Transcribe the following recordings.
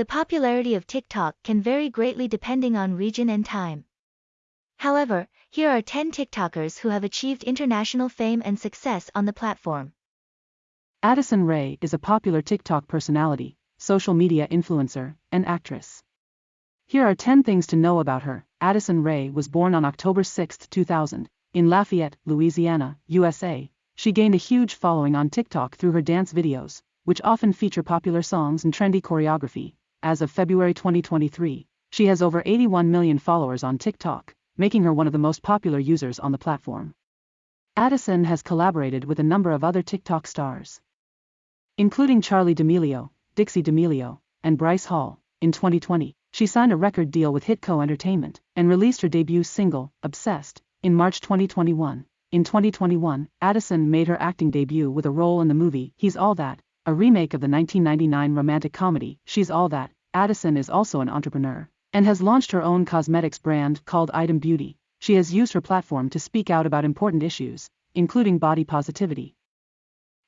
The popularity of TikTok can vary greatly depending on region and time. However, here are 10 TikTokers who have achieved international fame and success on the platform. Addison Rae is a popular TikTok personality, social media influencer, and actress. Here are 10 things to know about her. Addison Rae was born on October 6, 2000, in Lafayette, Louisiana, USA. She gained a huge following on TikTok through her dance videos, which often feature popular songs and trendy choreography. As of February 2023, she has over 81 million followers on TikTok, making her one of the most popular users on the platform. Addison has collaborated with a number of other TikTok stars, including Charli D'Amelio, Dixie D'Amelio, and Bryce Hall. In 2020, she signed a record deal with Hitco Entertainment and released her debut single, Obsessed, in March 2021. In 2021, Addison made her acting debut with a role in the movie He's All That, a remake of the 1999 romantic comedy She's All That. Addison is also an entrepreneur and has launched her own cosmetics brand called Item Beauty. She has used her platform to speak out about important issues, including body positivity,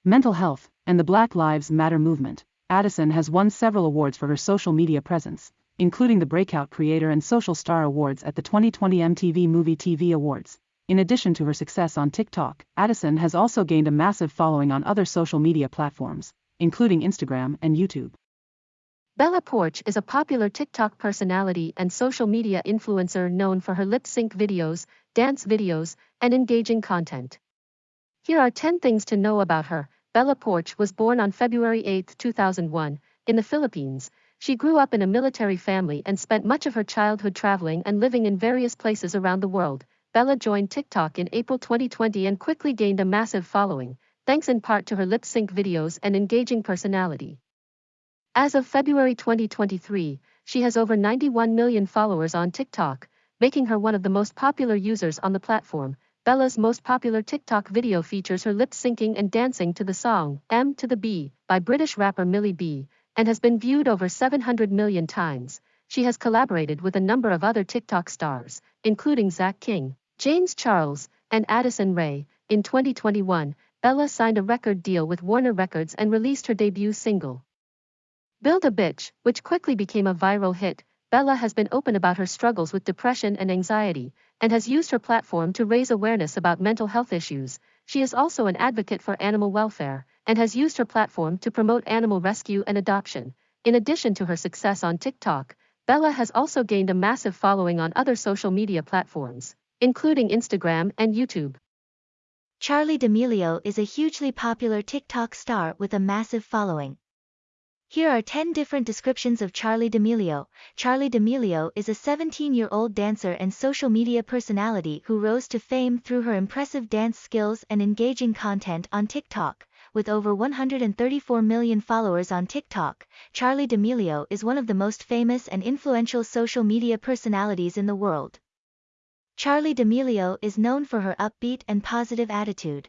mental health, and the Black Lives Matter movement. Addison has won several awards for her social media presence, including the Breakout Creator and Social Star Awards at the 2020 MTV Movie TV Awards. In addition to her success on TikTok, Addison has also gained a massive following on other social media platforms, including Instagram and YouTube. Bella Poarch is a popular TikTok personality and social media influencer known for her lip sync videos, dance videos, and engaging content. Here are 10 things to know about her. Bella Poarch was born on February 8, 2001, in the Philippines. She grew up in a military family and spent much of her childhood traveling and living in various places around the world. Bella joined TikTok in April 2020 and quickly gained a massive following, thanks in part to her lip sync videos and engaging personality. As of February 2023, she has over 91 million followers on TikTok, making her one of the most popular users on the platform. Bella's most popular TikTok video features her lip syncing and dancing to the song M to the B by British rapper Millie B and has been viewed over 700 million times. She has collaborated with a number of other TikTok stars, including Zach King, James Charles, and Addison Rae. In 2021, Bella signed a record deal with Warner Records and released her debut single. Build a Bitch, which quickly became a viral hit. Bella has been open about her struggles with depression and anxiety, and has used her platform to raise awareness about mental health issues. She is also an advocate for animal welfare and has used her platform to promote animal rescue and adoption. In addition to her success on TikTok, Bella has also gained a massive following on other social media platforms, including Instagram and YouTube. Charli D'Amelio is a hugely popular TikTok star with a massive following. Here are 10 different descriptions of Charli D'Amelio. Charli D'Amelio is a 17-year-old dancer and social media personality who rose to fame through her impressive dance skills and engaging content on TikTok. With over 134 million followers on TikTok, Charli D'Amelio is one of the most famous and influential social media personalities in the world. Charli D'Amelio is known for her upbeat and positive attitude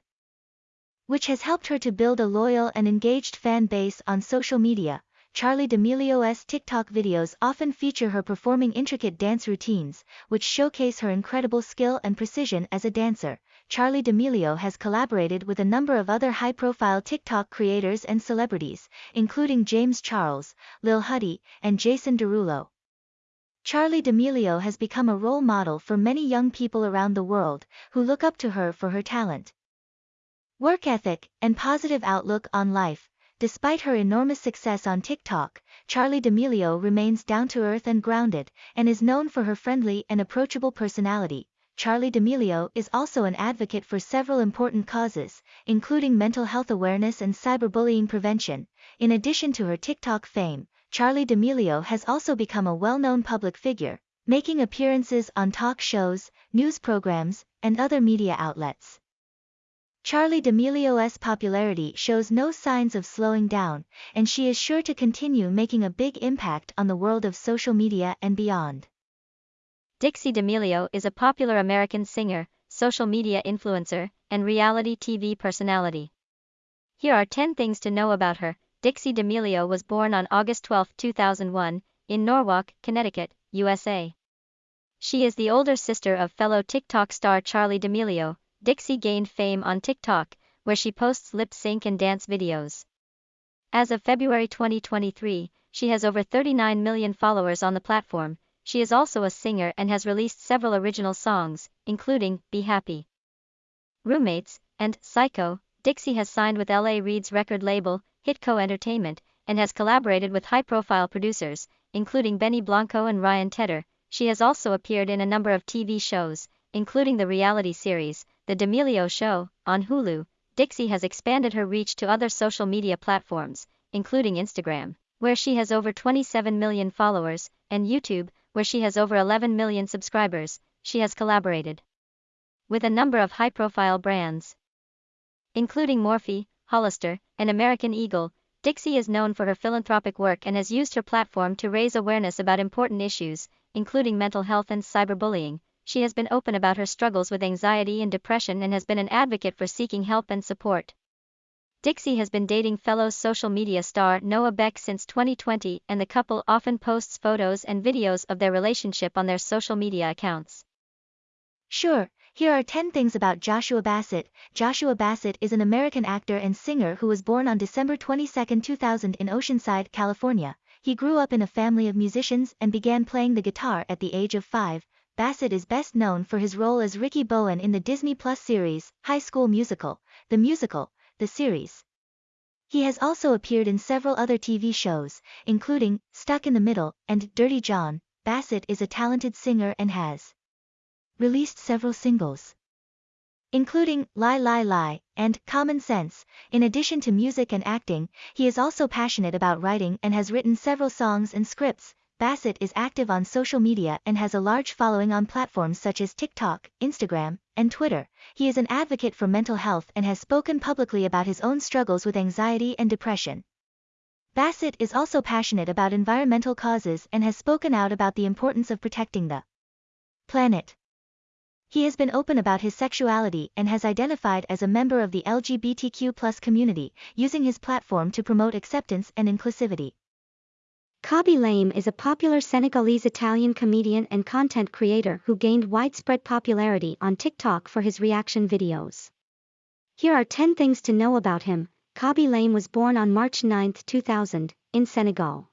which has helped her to build a loyal and engaged fan base on social media. Charli D'Amelio's TikTok videos often feature her performing intricate dance routines, which showcase her incredible skill and precision as a dancer. Charli D'Amelio has collaborated with a number of other high-profile TikTok creators and celebrities, including James Charles, Lil Huddy, and Jason Derulo. Charli D'Amelio has become a role model for many young people around the world, who look up to her for her talent work ethic, and positive outlook on life. Despite her enormous success on TikTok, Charli D'Amelio remains down to earth and grounded, and is known for her friendly and approachable personality. Charli D'Amelio is also an advocate for several important causes, including mental health awareness and cyberbullying prevention. In addition to her TikTok fame, Charli D'Amelio has also become a well-known public figure, making appearances on talk shows, news programs, and other media outlets. Charli D'Amelio's popularity shows no signs of slowing down, and she is sure to continue making a big impact on the world of social media and beyond. Dixie D'Amelio is a popular American singer, social media influencer, and reality TV personality. Here are 10 things to know about her. Dixie D'Amelio was born on August 12, 2001, in Norwalk, Connecticut, USA. She is the older sister of fellow TikTok star Charli D'Amelio, Dixie gained fame on TikTok, where she posts lip sync and dance videos. As of February 2023, she has over 39 million followers on the platform. She is also a singer and has released several original songs, including Be Happy, Roommates, and Psycho. Dixie has signed with LA Reid's record label, Hitco Entertainment, and has collaborated with high profile producers, including Benny Blanco and Ryan Tedder. She has also appeared in a number of TV shows, including the reality series, The D'Amelio Show, on Hulu. Dixie has expanded her reach to other social media platforms, including Instagram, where she has over 27 million followers, and YouTube, where she has over 11 million subscribers. She has collaborated with a number of high profile brands, including Morphe, Hollister, and American Eagle. Dixie is known for her philanthropic work and has used her platform to raise awareness about important issues, including mental health and cyberbullying. She has been open about her struggles with anxiety and depression and has been an advocate for seeking help and support. Dixie has been dating fellow social media star Noah Beck since 2020, and the couple often posts photos and videos of their relationship on their social media accounts. Sure, here are 10 things about Joshua Bassett. Joshua Bassett is an American actor and singer who was born on December 22, 2000 in Oceanside, California. He grew up in a family of musicians and began playing the guitar at the age of 5. Bassett is best known for his role as Ricky Bowen in the Disney Plus series, High School Musical, the musical, the series. He has also appeared in several other TV shows, including Stuck in the Middle and Dirty John. Bassett is a talented singer and has released several singles, including Lie Lie Lie and Common Sense. In addition to music and acting, he is also passionate about writing and has written several songs and scripts. Bassett is active on social media and has a large following on platforms such as TikTok, Instagram, and Twitter. He is an advocate for mental health and has spoken publicly about his own struggles with anxiety and depression. Bassett is also passionate about environmental causes and has spoken out about the importance of protecting the planet. He has been open about his sexuality and has identified as a member of the LGBTQ community, using his platform to promote acceptance and inclusivity. Khaby Lame is a popular Senegalese Italian comedian and content creator who gained widespread popularity on TikTok for his reaction videos. Here are 10 things to know about him. Khaby Lame was born on March 9, 2000, in Senegal.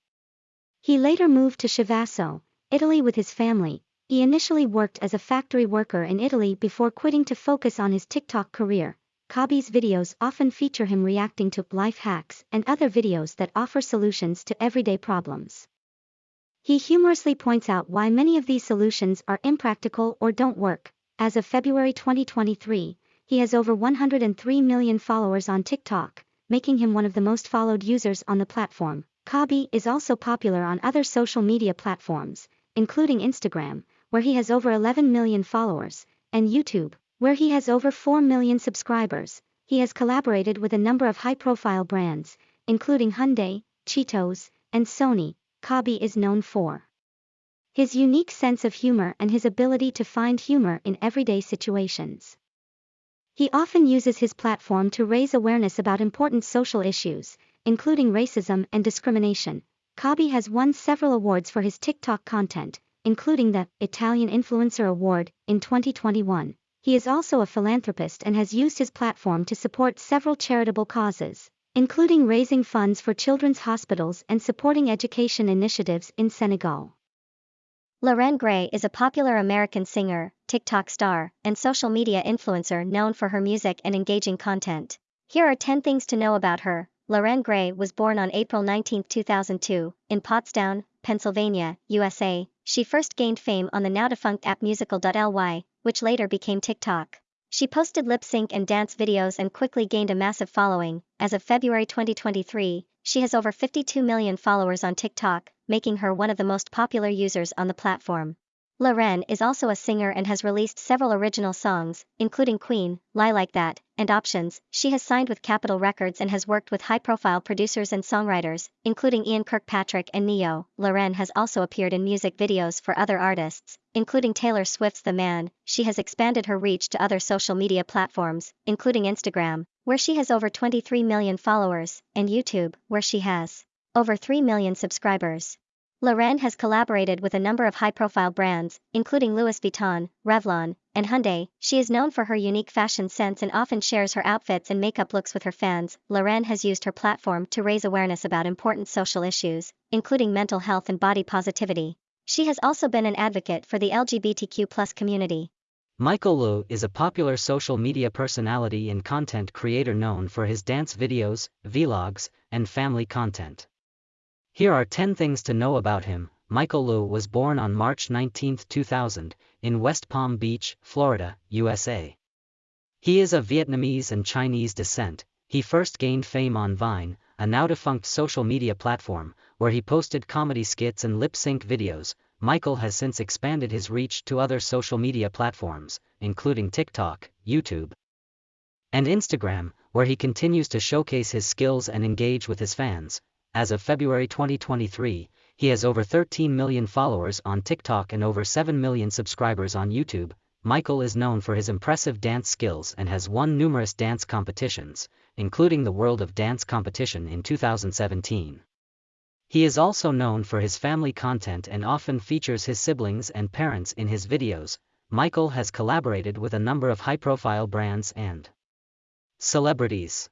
He later moved to Chivasso, Italy with his family. He initially worked as a factory worker in Italy before quitting to focus on his TikTok career. Khaby's videos often feature him reacting to life hacks and other videos that offer solutions to everyday problems. He humorously points out why many of these solutions are impractical or don't work. As of February 2023, he has over 103 million followers on TikTok, making him one of the most followed users on the platform. Khaby is also popular on other social media platforms, including Instagram, where he has over 11 million followers, and YouTube, where he has over 4 million subscribers, he has collaborated with a number of high-profile brands, including Hyundai, Cheetos, and Sony. Khaby is known for his unique sense of humor and his ability to find humor in everyday situations. He often uses his platform to raise awareness about important social issues, including racism and discrimination. Khaby has won several awards for his TikTok content, including the Italian Influencer Award in 2021. He is also a philanthropist and has used his platform to support several charitable causes, including raising funds for children's hospitals and supporting education initiatives in Senegal. Loren Gray is a popular American singer, TikTok star, and social media influencer known for her music and engaging content. Here are 10 things to know about her. Loren Gray was born on April 19, 2002, in Pottstown, Pennsylvania, USA. She first gained fame on the now defunct app musical.ly, which later became TikTok. She posted lip sync and dance videos and quickly gained a massive following. As of February 2023, she has over 52 million followers on TikTok, making her one of the most popular users on the platform. Loren is also a singer and has released several original songs, including Queen, Lie Like That, and Options. She has signed with Capitol Records and has worked with high profile producers and songwriters, including Ian Kirkpatrick and Ne-Yo. Loren has also appeared in music videos for other artists, including Taylor Swift's The Man. She has expanded her reach to other social media platforms, including Instagram, where she has over 23 million followers, and YouTube, where she has over 3 million subscribers. Loren has collaborated with a number of high-profile brands, including Louis Vuitton, Revlon, and Hyundai. She is known for her unique fashion sense and often shares her outfits and makeup looks with her fans. Loren has used her platform to raise awareness about important social issues, including mental health and body positivity. She has also been an advocate for the LGBTQ+ community. Michael Lu is a popular social media personality and content creator known for his dance videos, vlogs, and family content. Here are 10 things to know about him. Michael Lu was born on March 19, 2000, in West Palm Beach, Florida, USA. He is of Vietnamese and Chinese descent. He first gained fame on Vine, a now defunct social media platform, where he posted comedy skits and lip sync videos. Michael has since expanded his reach to other social media platforms, including TikTok, YouTube, and Instagram, where he continues to showcase his skills and engage with his fans as of February 2023, he has over 13 million followers on TikTok and over 7 million subscribers on YouTube. Michael is known for his impressive dance skills and has won numerous dance competitions, including the World of Dance competition in 2017. He is also known for his family content and often features his siblings and parents in his videos. Michael has collaborated with a number of high-profile brands and celebrities,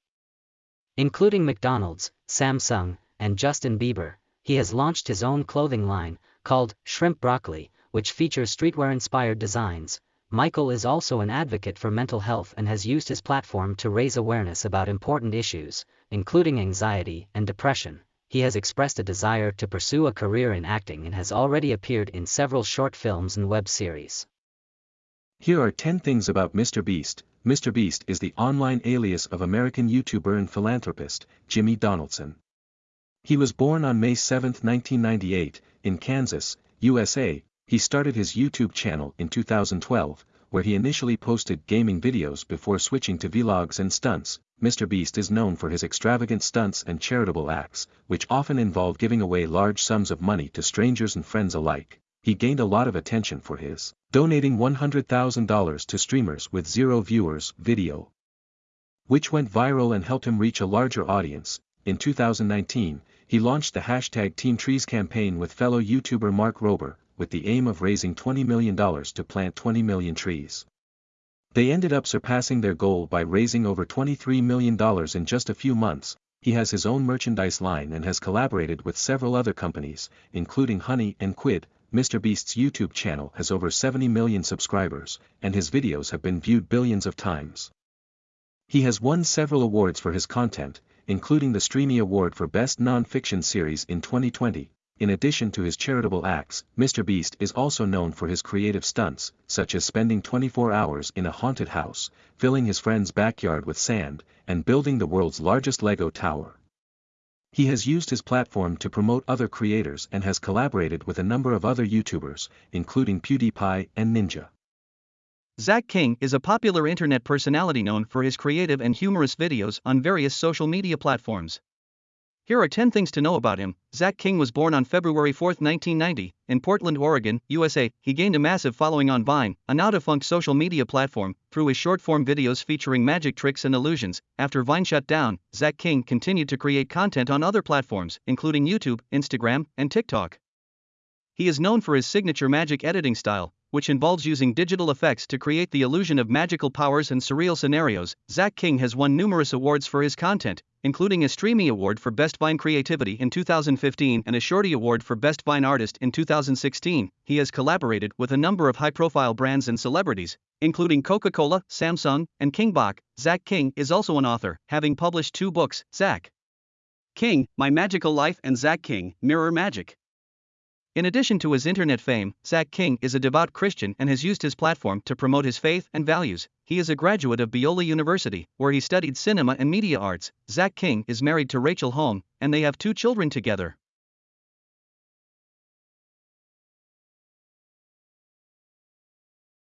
including McDonald's, Samsung, and Justin Bieber, he has launched his own clothing line, called Shrimp Broccoli, which features streetwear-inspired designs. Michael is also an advocate for mental health and has used his platform to raise awareness about important issues, including anxiety and depression. He has expressed a desire to pursue a career in acting and has already appeared in several short films and web series. Here are 10 things about Mr. Beast. Mr. Beast is the online alias of American YouTuber and philanthropist, Jimmy Donaldson. He was born on May 7, 1998, in Kansas, USA. He started his YouTube channel in 2012, where he initially posted gaming videos before switching to vlogs and stunts. Mr. Beast is known for his extravagant stunts and charitable acts, which often involve giving away large sums of money to strangers and friends alike. He gained a lot of attention for his donating $100,000 to streamers with zero viewers video, which went viral and helped him reach a larger audience. In 2019, he launched the hashtag Team Trees campaign with fellow YouTuber Mark Rober, with the aim of raising $20 million to plant 20 million trees. They ended up surpassing their goal by raising over $23 million in just a few months. He has his own merchandise line and has collaborated with several other companies, including Honey and Quid. Mr. Beast's YouTube channel has over 70 million subscribers, and his videos have been viewed billions of times. He has won several awards for his content, including the Streamy Award for Best Non-Fiction Series in 2020. In addition to his charitable acts, Mr. Beast is also known for his creative stunts, such as spending 24 hours in a haunted house, filling his friend's backyard with sand, and building the world's largest Lego tower. He has used his platform to promote other creators and has collaborated with a number of other YouTubers, including PewDiePie and Ninja. Zach King is a popular internet personality known for his creative and humorous videos on various social media platforms. Here are 10 things to know about him. Zach King was born on February 4, 1990, in Portland, Oregon, USA. He gained a massive following on Vine, a now defunct social media platform, through his short form videos featuring magic tricks and illusions. After Vine shut down, Zach King continued to create content on other platforms, including YouTube, Instagram, and TikTok. He is known for his signature magic editing style, which involves using digital effects to create the illusion of magical powers and surreal scenarios. Zach King has won numerous awards for his content, including a Streamy Award for Best Vine Creativity in 2015 and a Shorty Award for Best Vine Artist in 2016. He has collaborated with a number of high profile brands and celebrities, including Coca Cola, Samsung, and King Bach. Zach King is also an author, having published two books Zach King, My Magical Life, and Zach King, Mirror Magic. In addition to his internet fame, Zach King is a devout Christian and has used his platform to promote his faith and values. He is a graduate of Biola University, where he studied cinema and media arts. Zach King is married to Rachel Holm, and they have two children together.